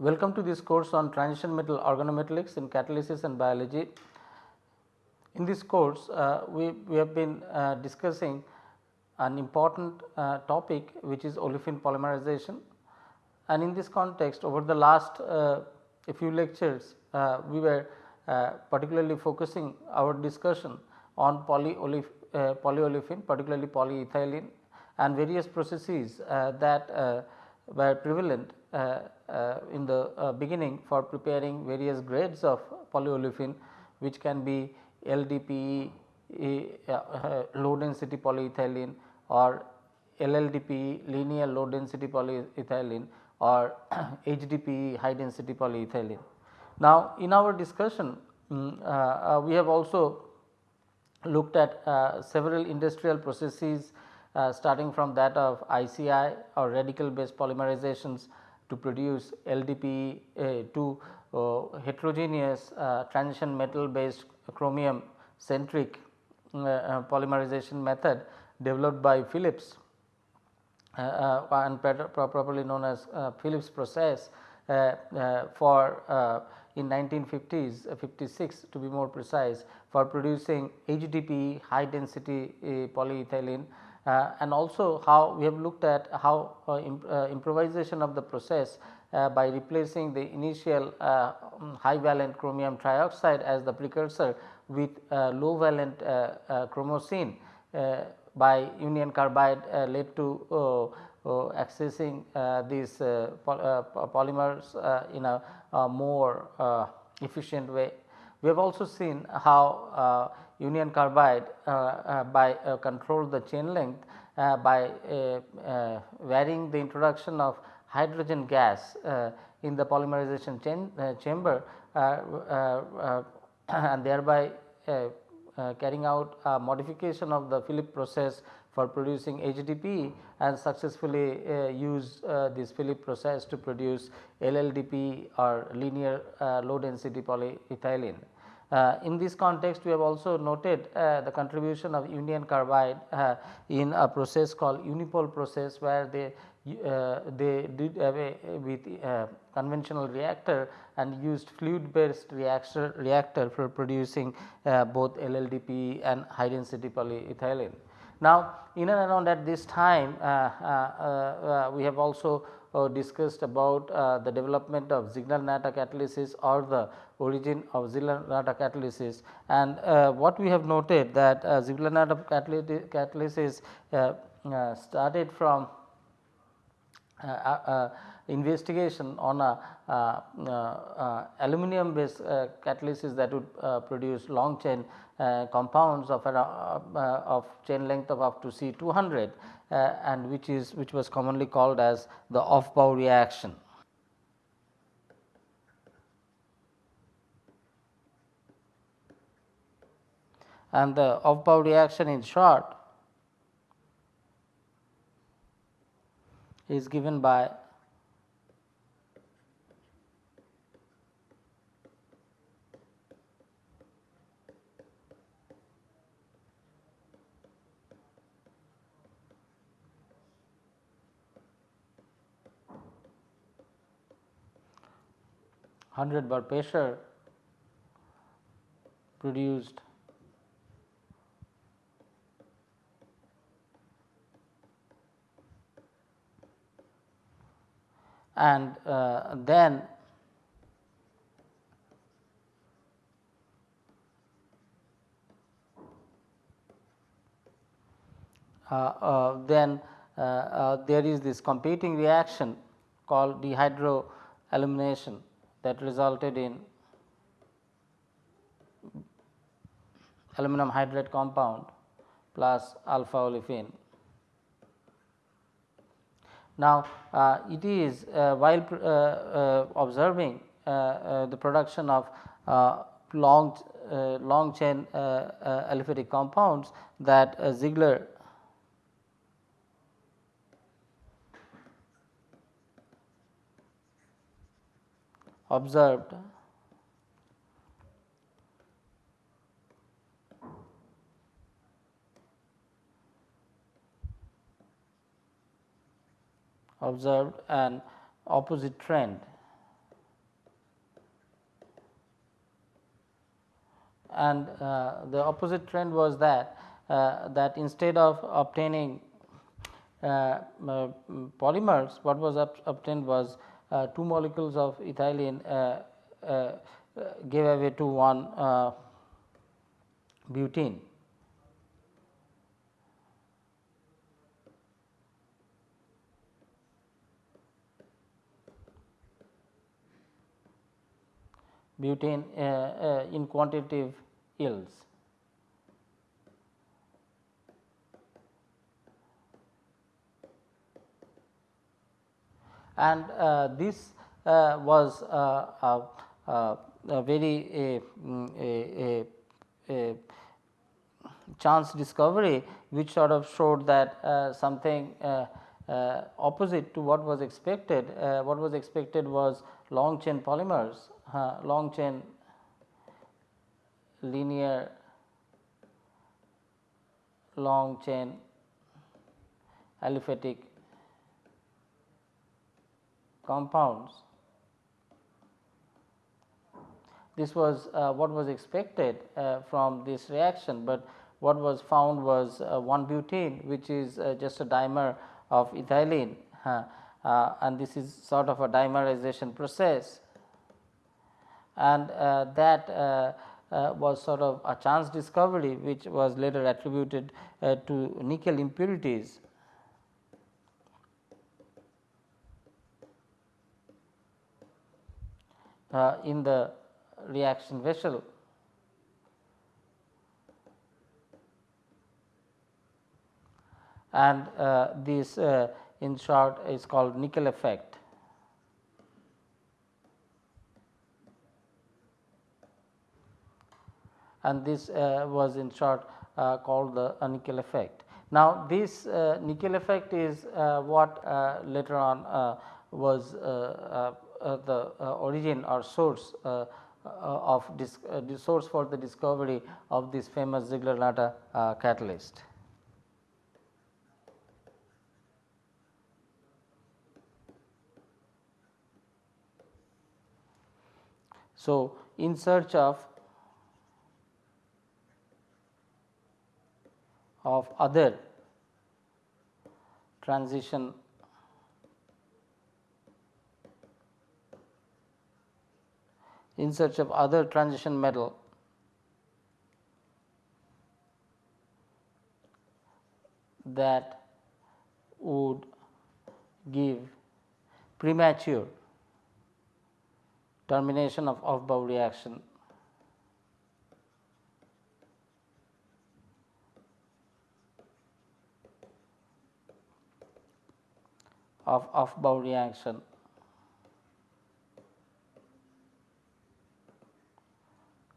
Welcome to this course on transition metal organometallics in catalysis and biology. In this course, uh, we, we have been uh, discussing an important uh, topic which is olefin polymerization and in this context over the last uh, few lectures uh, we were uh, particularly focusing our discussion on polyolef, polyolefin particularly polyethylene and various processes that were prevalent in the beginning for preparing various grades of polyolefin which can be LDPE uh, low density polyethylene or LLDPE linear low density polyethylene or HDPE high density polyethylene. Now, in our discussion um, uh, we have also looked at uh, several industrial processes uh, starting from that of ICI or radical based polymerizations to produce LDPE uh, to uh, heterogeneous transition metal based chromium centric polymerization method developed by Phillips uh, uh, and properly known as uh, Phillips process for in 1950s 56 to be more precise for producing HDPE high density polyethylene uh, and also how we have looked at how uh, imp uh, improvisation of the process by replacing the initial um, high valent chromium trioxide as the precursor with low valent chromocene by union carbide uh, led to uh, uh, accessing these polymers in a, a more efficient way. We have also seen how union carbide uh, uh, by uh, control the chain length by varying the introduction of hydrogen gas in the polymerization chain, chamber and thereby uh, carrying out a modification of the Phillips process for producing HDPE and successfully uh, use uh, this Phillips process to produce LLDPE or linear uh, low density polyethylene. Uh, in this context, we have also noted uh, the contribution of union carbide in a process called Unipol process, where they uh, they did away with uh, conventional reactor and used fluid based reactor reactor for producing uh, both LLDP and high density polyethylene. Now, in and around at this time uh, uh, uh, we have also discussed about the development of Ziegler-Natta catalysis or the origin of Ziegler-Natta catalysis. And what we have noted that Ziegler-Natta catalysis started from uh, uh, uh, investigation on a uh, uh, uh, aluminum based catalysis that would produce long chain compounds of, of chain length of up to C 200 and which is which was commonly called as the Aufbau reaction. and the Aufbau reaction in short is given by hundred bar pressure produced and uh, then uh, uh, then uh, uh, there is this competing reaction called dehydroalumination that resulted in aluminum hydride compound plus alpha olefin. Now, uh, it is uh, while uh, uh, observing uh, uh, the production of long long chain aliphatic compounds that Ziegler observed. Observed an opposite trend. And uh, the opposite trend was that uh, that instead of obtaining uh, polymers what was obtained was uh, two molecules of ethylene uh, uh, gave away to one butene. butane uh, uh, in quantitative yields. And uh, this was a, a, very a, a, chance discovery which sort of showed that uh, something uh, uh, opposite to what was expected. what was expected was long chain polymers uh, long chain linear long chain aliphatic compounds. This was uh, what was expected uh, from this reaction, but what was found was uh, 1 butene which is uh, just a dimer of ethylene uh, and this is sort of a dimerization process and uh, that was sort of a chance discovery which was later attributed to nickel impurities. In the reaction vessel. and uh, this uh, in short is called nickel effect. and this uh, was in short uh, called the nickel effect. Now, this uh, nickel effect is what later on was Uh, the uh, origin or source uh, of the source for the discovery of this famous Ziegler-Natta catalyst. So, in search of of other transition in search of other transition metal that would give premature termination of Aufbau reaction of Aufbau reaction.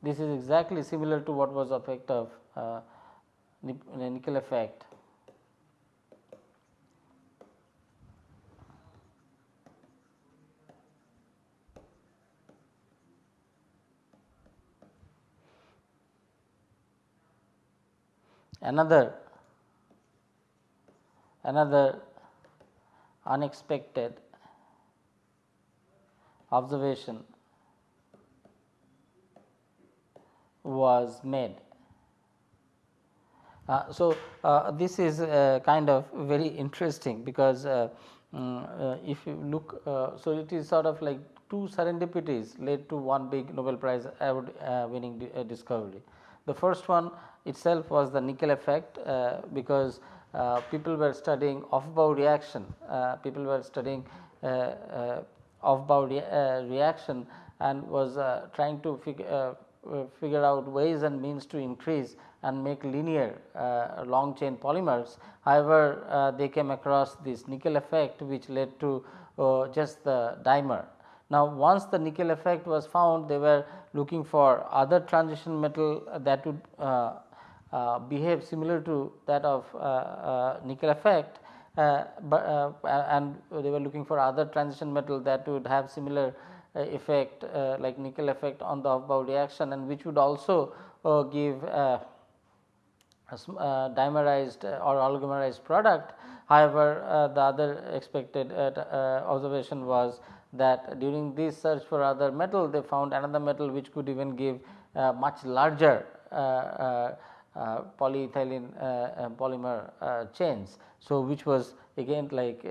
This is exactly similar to what was effect of uh, nickel effect. Another another unexpected observation was made. Uh, so, uh, this is uh, kind of very interesting because um, if you look, uh, so it is sort of like two serendipities led to one big Nobel Prize award winning di discovery. The first one itself was the nickel effect because people were studying Aufbau reaction, uh, people were studying uh, Aufbau rea reaction and was trying to figure figure out ways and means to increase and make linear uh, long chain polymers. However, uh, they came across this nickel effect which led to uh, just the dimer. Now, once the nickel effect was found they were looking for other transition metal that would uh, behave similar to that of uh, uh, nickel effect, but and they were looking for other transition metal that would have similar Uh, effect uh, like nickel effect on the Aufbau reaction and which would also uh, give uh, dimerized or oligomerized product. However, uh, the other expected uh, observation was that during this search for other metal they found another metal which could even give much larger polyethylene polymer chains. So, which was again like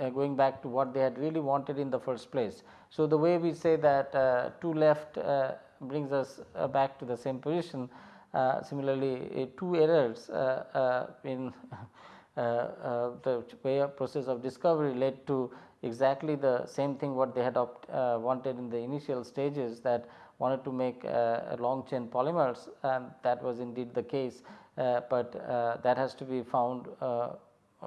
Uh, going back to what they had really wanted in the first place. So, the way we say that uh, 2 left uh, brings us uh, back to the same position. Uh, similarly, two errors uh, in the way of process of discovery led to exactly the same thing what they had wanted in the initial stages that wanted to make long chain polymers and that was indeed the case, but that has to be found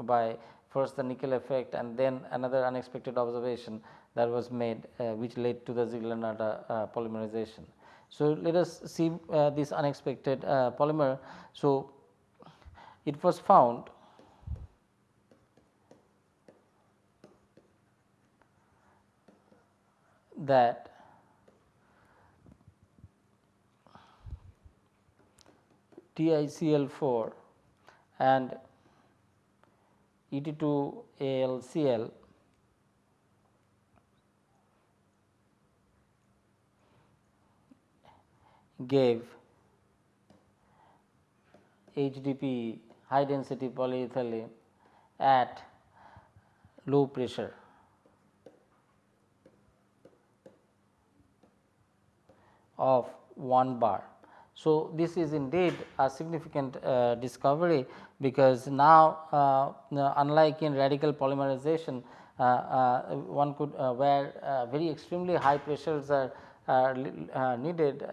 by first the nickel effect and then another unexpected observation that was made uh, which led to the Ziegler-Natta uh, polymerization. So, let us see uh, this unexpected polymer. So, it was found that TiCl4 and Et2AlCl gave HDP high density polyethylene at low pressure. of 1 bar. So, this is indeed a significant uh, discovery because now uh, unlike in radical polymerization uh, uh one could uh, where uh, very extremely high pressures are uh, uh, needed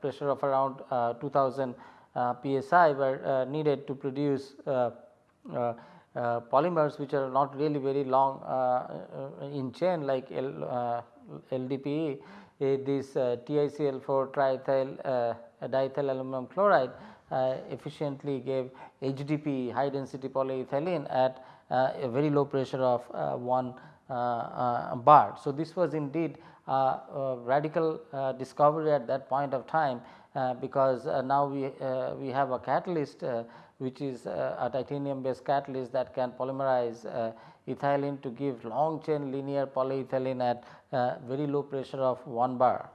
pressure of around 2000 psi were needed to produce polymers which are not really very long in chain like L, LDPE. Uh, this uh, TiCl4 triethyl uh, diethyl aluminum chloride efficiently gave HDP high density polyethylene at a very low pressure of 1 bar. So, this was indeed a radical uh, discovery at that point of time uh, because uh, now we, we have a catalyst which is a titanium based catalyst that can polymerize ethylene to give long chain linear polyethylene at very low pressure of 1 bar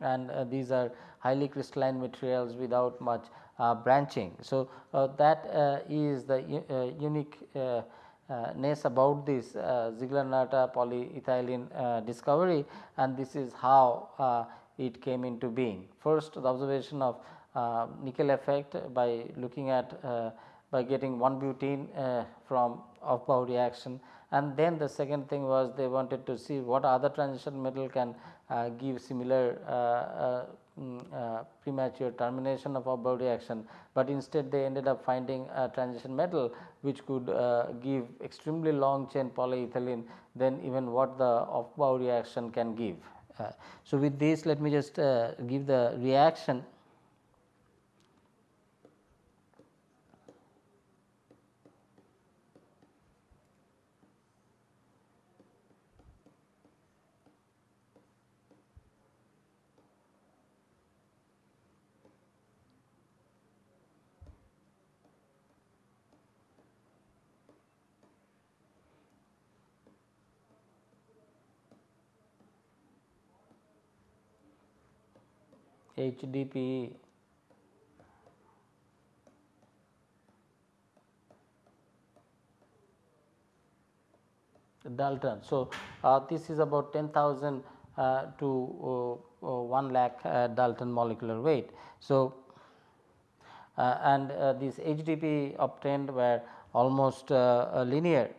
and these are highly crystalline materials without much uh, branching. So, uh, that uh, is the unique uh, ness about this uh, Ziegler-Natta polyethylene uh, discovery and this is how it came into being. First the observation of nickel effect by looking at by getting 1 butene from Aufbau reaction. And then the second thing was they wanted to see what other transition metal can uh, give similar uh, uh, Mm, uh, premature termination of Aufbau reaction, but instead they ended up finding a transition metal which could uh, give extremely long chain polyethylene than even what the Aufbau reaction can give. Uh, so, with this let me just uh, give the reaction HDPE Dalton. So, uh, this is about 10,000 uh, to uh, uh 1 lakh uh, Dalton molecular weight. So, uh, and these HDP obtained were almost linear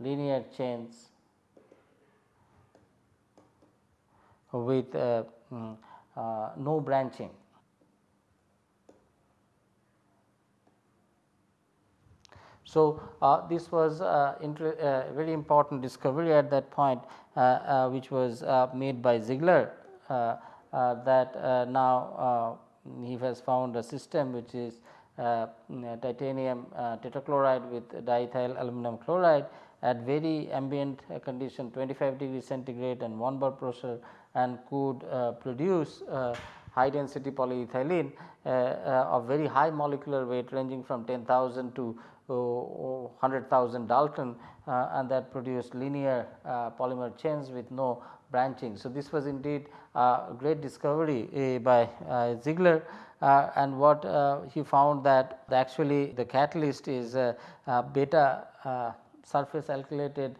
linear chains with uh, mm, uh, no branching. So, uh, this was uh, uh, very important discovery at that point uh, which was made by Ziegler that now he has found a system which is titanium tetrachloride with diethyl aluminum chloride at very ambient condition 25 degree centigrade and 1 bar pressure and could uh, produce uh, high density polyethylene uh, of very high molecular weight ranging from 10,000 to 100,000 Dalton and that produced linear polymer chains with no branching. So, this was indeed a great discovery by Ziegler uh, and what uh, he found that actually the catalyst is uh, beta surface alkylated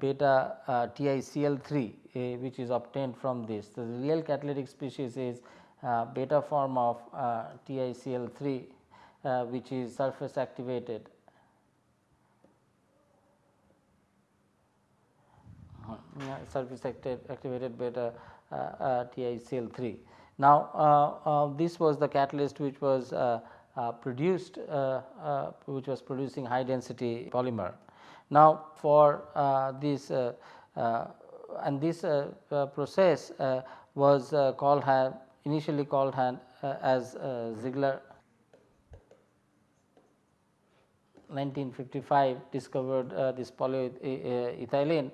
beta TiCl3 which is obtained from this. So, the real catalytic species is beta form of TiCl3 which is surface activated surface activated beta uh, uh, TiCl3. Now, uh, uh, this was the catalyst which was uh, produced which was producing high density polymer. Now, for uh, this uh, uh, and this process was called initially called as Ziegler 1955 discovered this polyethylene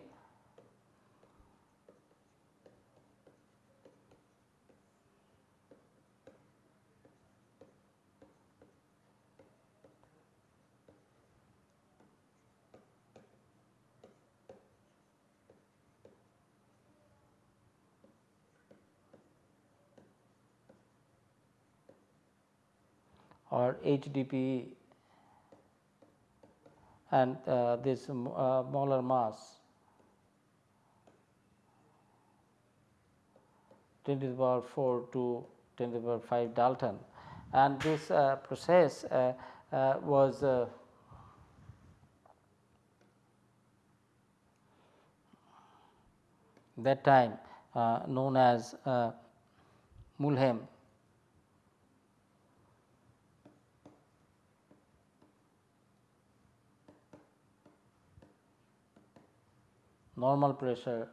or HDPE and uh, this uh, molar mass. 10 to the power 4 to 10 to the power 5 Dalton. And this uh, process uh, uh was uh, that time known as Mülheim normal pressure.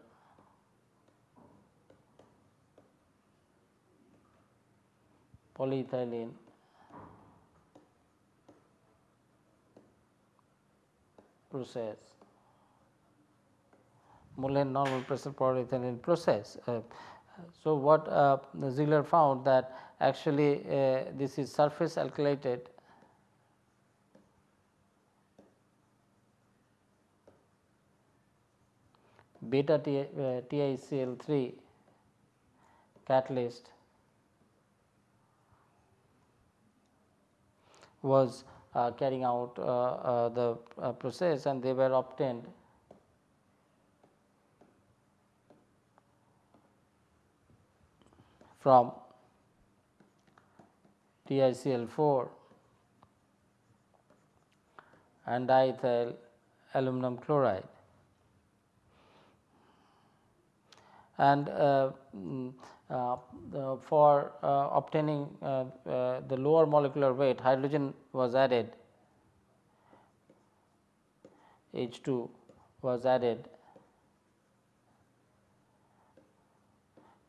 Polyethylene. Process. Mülheim normal pressure polyethylene process. Uh, so, what uh, Ziegler found that actually uh, this is surface alkylated beta TiCl3 uh, catalyst was uh, carrying out uh, uh, the uh, process and they were obtained from TiCl4 and diethyl aluminum chloride. And uh, mm, uh, for uh, obtaining the lower molecular weight hydrogen was added H 2 was added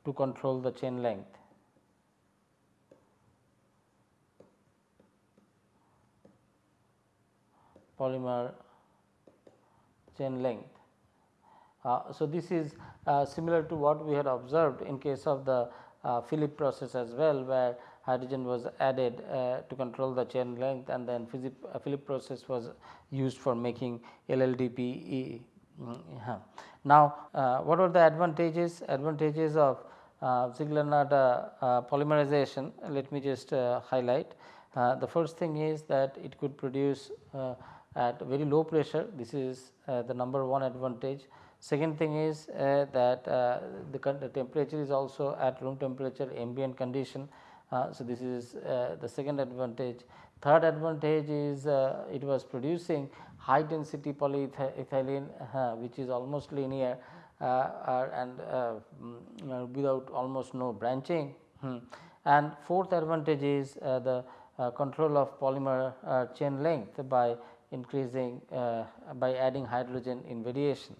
to control the chain length. polymer chain length. Uh, so, this is uh, similar to what we had observed in case of the uh, Philip process as well, where hydrogen was added to control the chain length and then Philip process was used for making LLDPE. Mm. Now, what are the advantages? Advantages of uh, Ziegler-Natta uh, polymerization, let me just uh, highlight. the first thing is that it could produce at very low pressure, this is the number one advantage. Second thing is uh, that uh, the, temperature is also at room temperature ambient condition. Uh, so, this is uh, the second advantage. Third advantage is uh, it was producing high density polyethylene uh, which is almost linear and mm, without almost no branching. Hmm. And fourth advantage is the control of polymer chain length by increasing by adding hydrogen in variation.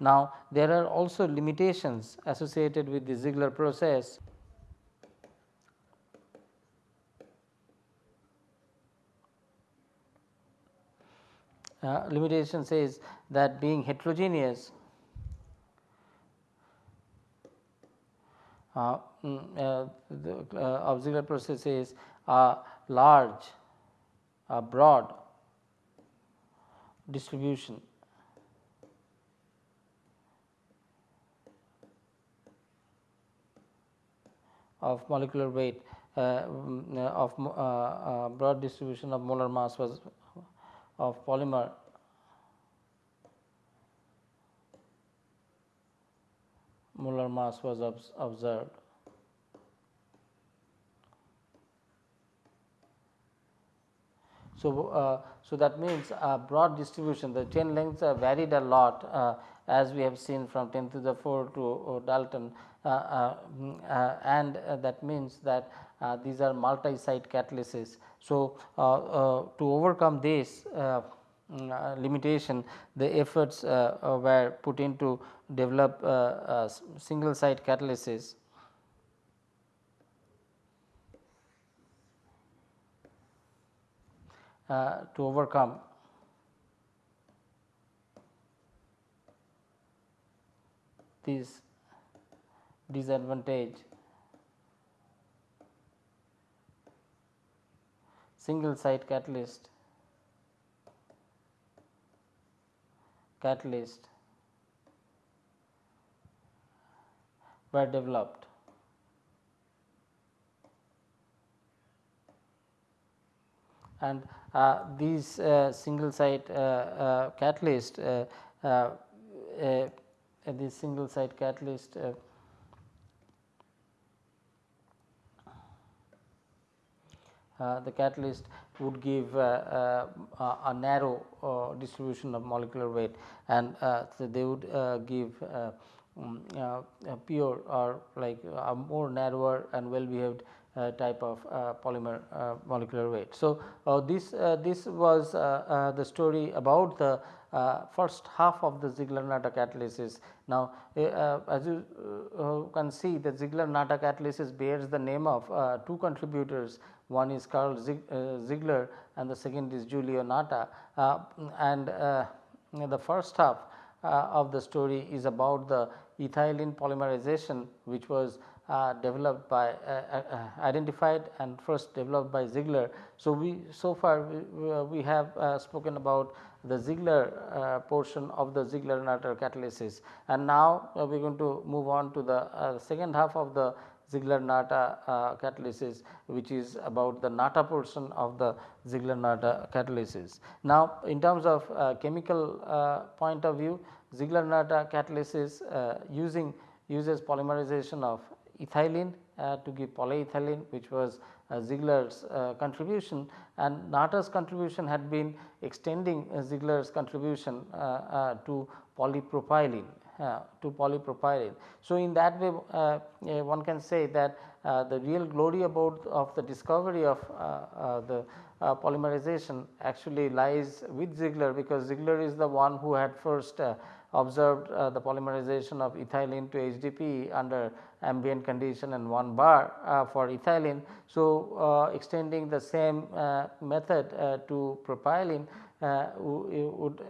Now, there are also limitations associated with the Ziegler process. Uh, limitation says that being heterogeneous uh, mm, uh, the uh, Ziegler process is a large, a broad distribution of molecular weight um, of broad distribution of molar mass was of polymer molar mass was observed. So, uh, so that means a broad distribution the chain lengths are varied a lot uh, as we have seen from 10 to the 4 to uh, Dalton uh, uh, mm, uh, Uh, uh, mm, uh, and that means that these are multi site catalysis. So, to overcome this mm, limitation the efforts were put into develop single site catalysis Uh, to overcome this disadvantage. Single site catalyst. Catalyst. Were developed. And uh, these uh, single site uh, catalyst this single site catalyst the catalyst would give uh, uh, a narrow distribution of molecular weight. And so they would give um, pure or like a more narrower and well behaved uh, Uh, type of uh, polymer uh, molecular weight. So, uh, this uh, this was the story about the first half of the Ziegler-Natta catalysis. Now, eh, as you can see the Ziegler-Natta catalysis bears the name of two contributors one is Karl Ziegler and the second is Giulio Natta and the first half of the story is about the ethylene polymerization which was uh, developed by uh, uh, identified and first developed by Ziegler. So, we so far we, we have spoken about the Ziegler portion of the Ziegler-Natta catalysis and now we are going to move on to the second half of the Ziegler-Natta uh, catalysis which is about the Natta portion of the Ziegler-Natta catalysis. Now, in terms of uh, chemical uh, point of view Ziegler-Natta catalysis using uses polymerization of ethylene uh, to give polyethylene which was uh, Ziegler's uh, contribution and Natta's contribution had been extending Ziegler's contribution to polypropylene uh, to polypropylene. So, in that way uh, one can say that uh, the real glory about of the discovery of the polymerization actually lies with Ziegler because Ziegler is the one who had first observed uh, the polymerization of ethylene to HDP under ambient condition and 1 bar uh, for ethylene. So, uh, extending the same uh, method uh, to propylene uh, would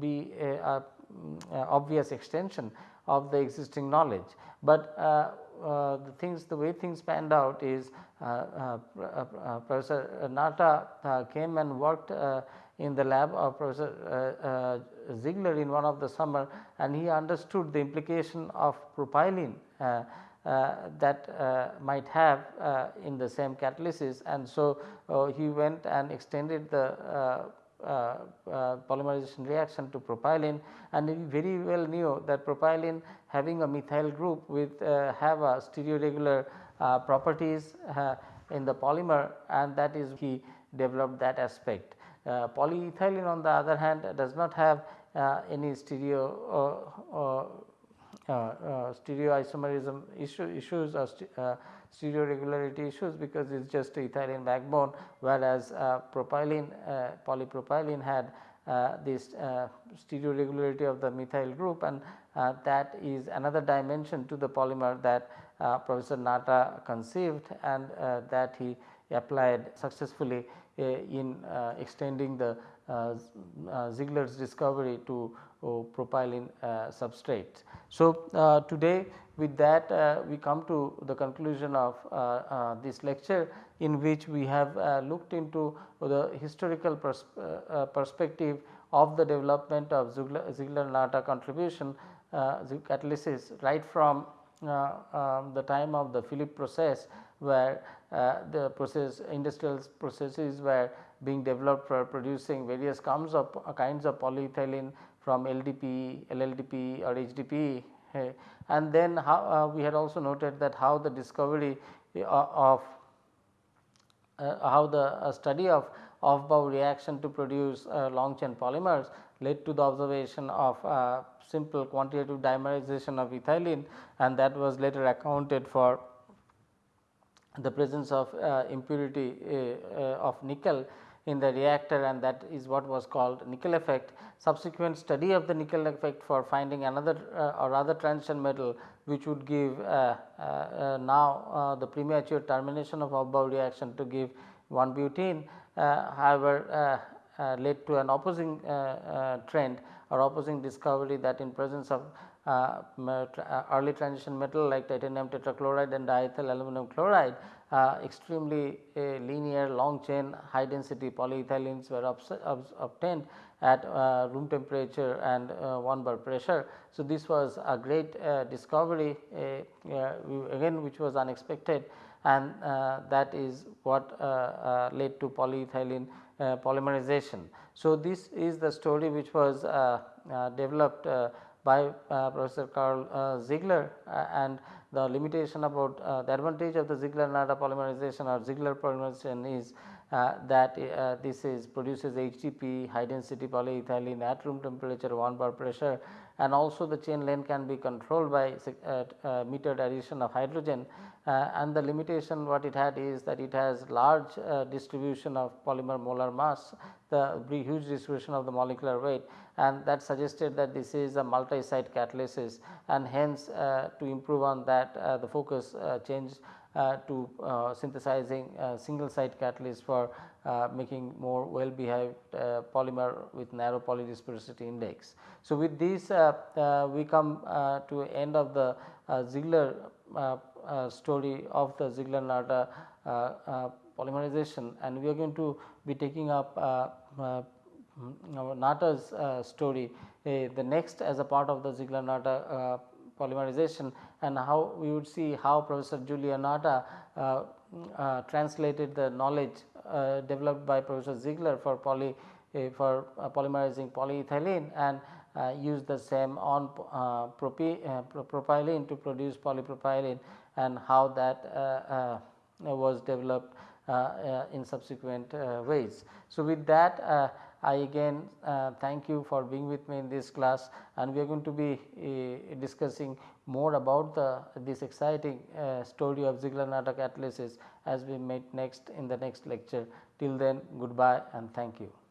be a, a, a, obvious extension of the existing knowledge. But the things the way things panned out is Professor Natta came and worked in the lab of Professor uh, uh, Ziegler in one of the summer and he understood the implication of propylene uh, uh, that uh, might have uh, in the same catalysis and so he went and extended the polymerization reaction to propylene and he very well knew that propylene having a methyl group with have a stereoregular properties in the polymer and that is he developed that aspect. Uh, polyethylene on the other hand does not have uh, any stereo uh, stereoisomerism issue, issues or stereo regularity issues because it is just a ethylene backbone whereas propylene polypropylene had uh, this uh, stereo regularity of the methyl group and uh, that is another dimension to the polymer that Professor Natta conceived and that he applied successfully uh, in uh, extending the uh, Uh, uh, Ziegler's discovery to uh, propylene substrates. So, today with that we come to the conclusion of this lecture in which we have looked into the historical pers perspective of the development of Ziegler-Natta contribution uh, catalysis right from um, the time of the Philip process where uh, the process industrial processes were being developed for producing various kinds of uh, kinds of polyethylene from LDPE, LLDPE or HDPE and then how uh, we had also noted that how the discovery of how the study of Aufbau reaction to produce long chain polymers led to the observation of simple quantitative dimerization of ethylene and that was later accounted for the presence of uh, impurity uh, uh, of nickel in the reactor and that is what was called nickel effect. Subsequent study of the nickel effect for finding another uh, or other transition metal which would give uh, uh, now the premature termination of Aufbau reaction to give 1 butene. however, led to an opposing trend or opposing discovery that in presence of uh, uh, early transition metal like titanium tetrachloride and diethyl aluminum chloride uh, extremely linear long chain high density polyethylenes were obtained at uh, room temperature and uh, 1 bar pressure. So, this was a great uh, discovery again which was unexpected and that is what led to polyethylene polymerization. So, this is the story which was developed by uh, Professor Karl uh, Ziegler uh, and the limitation about the advantage of the Ziegler-Natta polymerization or Ziegler polymerization is uh, that uh, this is produces HDP high density polyethylene at room temperature 1 bar pressure and also the chain length can be controlled by uh, metered addition of hydrogen. And the limitation what it had is that it has large distribution of polymer molar mass the huge distribution of the molecular weight. And that suggested that this is a multi-site catalysis. And hence uh, to improve on that uh, the focus uh, changed uh, Uh, to uh, synthesizing uh, single site catalyst for uh, making more well behaved uh, polymer with narrow polydispersity index. So, with this we come to end of the Ziegler story of the Ziegler-Natta polymerization and we are going to be taking up Natta's uh, story uh, the next as a part of the Ziegler-Natta uh, polymerization and how we would see how Professor Giulio Natta uh, uh, translated the knowledge uh, developed by Professor Ziegler for poly uh, for uh, polymerizing polyethylene and uh, use the same on propylene to produce polypropylene and how that was developed in subsequent ways. So, with that I again uh, thank you for being with me in this class and we are going to be uh, discussing more about the this exciting uh, story of Ziegler-Natta catalysis as we meet next in the next lecture. Till then goodbye and thank you.